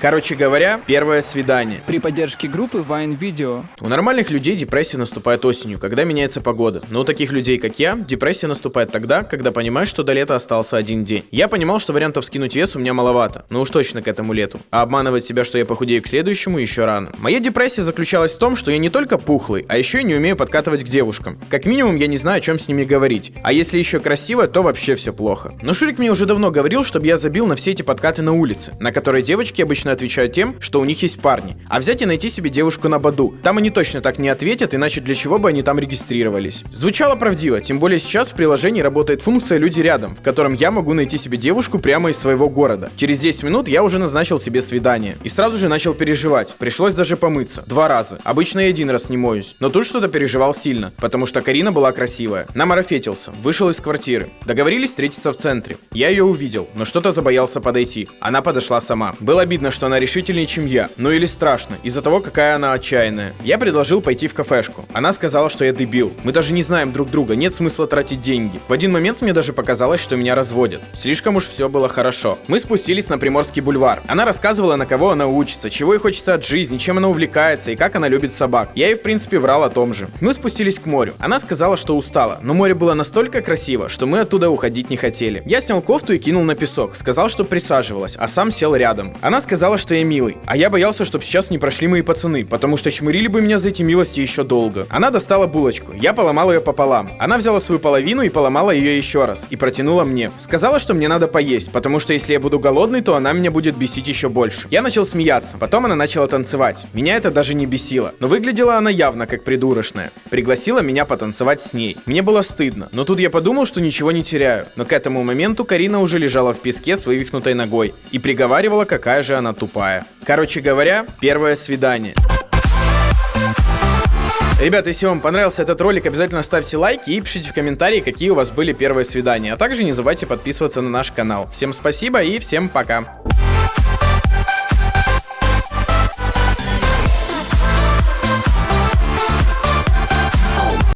Короче говоря, первое свидание. При поддержке группы Vine Video. У нормальных людей депрессия наступает осенью, когда меняется погода. Но у таких людей, как я, депрессия наступает тогда, когда понимаешь, что до лета остался один день. Я понимал, что вариантов скинуть вес у меня маловато, но уж точно к этому лету. А обманывать себя, что я похудею к следующему, еще рано. Моя депрессия заключалась в том, что я не только пухлый, а еще и не умею подкатывать к девушкам. Как минимум, я не знаю, о чем с ними говорить. А если еще красиво, то вообще все плохо. Но Шурик мне уже давно говорил, чтобы я забил на все эти подкаты на улице, на которые девочки обычно отвечают тем, что у них есть парни. А взять и найти себе девушку на Баду. Там они точно так не ответят, иначе для чего бы они там регистрировались. Звучало правдиво, тем более сейчас в приложении работает функция «Люди рядом», в котором я могу найти себе девушку прямо из своего города. Через 10 минут я уже назначил себе свидание. И сразу же начал переживать. Пришлось даже помыться. Два раза. Обычно я один раз не моюсь. Но тут что-то переживал сильно, потому что Карина была красивая. Намарафетился, вышел из квартиры. Договорились встретиться в центре. Я ее увидел, но что-то забоялся подойти. Она подошла сама. Было обидно, что она решительнее, чем я. Ну или страшно, из-за того, какая она отчаянная. Я предложил пойти в кафешку. Она сказала, что я дебил. Мы даже не знаем друг друга, нет смысла тратить деньги. В один момент мне даже показалось, что меня разводят. Слишком уж все было хорошо. Мы спустились на Приморский бульвар. Она рассказывала, на кого она учится, чего ей хочется от жизни, чем она увлекается и как она любит собак. Я ей, в принципе, врал о том же. Мы спустились к морю. Она сказала, что устала, но море было настолько красиво, что мы оттуда уходить не хотели. Я снял кофту и кинул на песок. Сказал, что присаживалась, а сам сел рядом. Она сказала, что я милый, а я боялся, чтобы сейчас не прошли мои пацаны, потому что чмырили бы меня за эти милости еще долго. Она достала булочку. Я поломал ее пополам. Она взяла свою половину и поломала ее еще раз. И протянула мне. Сказала, что мне надо поесть, потому что если я буду голодный, то она меня будет бесить еще больше. Я начал смеяться. Потом она начала танцевать. Меня это даже не бесило. Но выглядела она явно как придурочная. Пригласила меня потанцевать с ней. Мне было стыдно. Но тут я подумал, что ничего не теряю. Но к этому моменту Карина уже лежала в песке с вывихнутой ногой и приговаривала, какая же она тупая. Короче говоря, первое свидание. Ребята, если вам понравился этот ролик, обязательно ставьте лайки и пишите в комментарии, какие у вас были первые свидания. А также не забывайте подписываться на наш канал. Всем спасибо и всем пока.